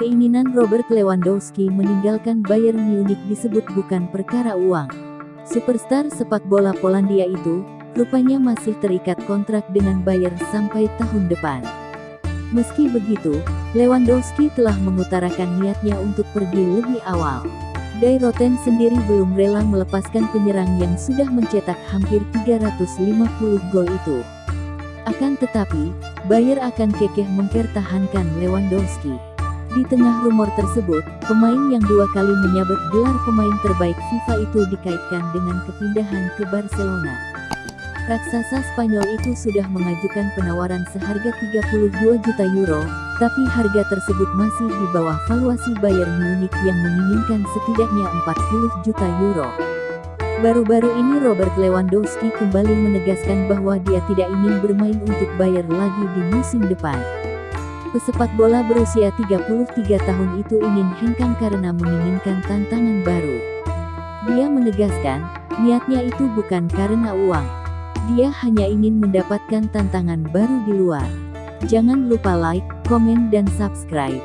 Keinginan Robert Lewandowski meninggalkan Bayern Munich disebut bukan perkara uang. Superstar sepak bola Polandia itu, rupanya masih terikat kontrak dengan Bayern sampai tahun depan. Meski begitu, Lewandowski telah mengutarakan niatnya untuk pergi lebih awal. Dairoten sendiri belum rela melepaskan penyerang yang sudah mencetak hampir 350 gol itu. Akan tetapi, Bayer akan kekeh mempertahankan Lewandowski. Di tengah rumor tersebut, pemain yang dua kali menyabet gelar pemain terbaik FIFA itu dikaitkan dengan kepindahan ke Barcelona. Raksasa Spanyol itu sudah mengajukan penawaran seharga 32 juta euro, tapi harga tersebut masih di bawah valuasi Bayern Munich yang menginginkan setidaknya 40 juta euro. Baru-baru ini Robert Lewandowski kembali menegaskan bahwa dia tidak ingin bermain untuk Bayern lagi di musim depan. Pesepak bola berusia 33 tahun itu ingin hengkang karena menginginkan tantangan baru. Dia menegaskan, niatnya itu bukan karena uang. Dia hanya ingin mendapatkan tantangan baru di luar. Jangan lupa like, komen dan subscribe.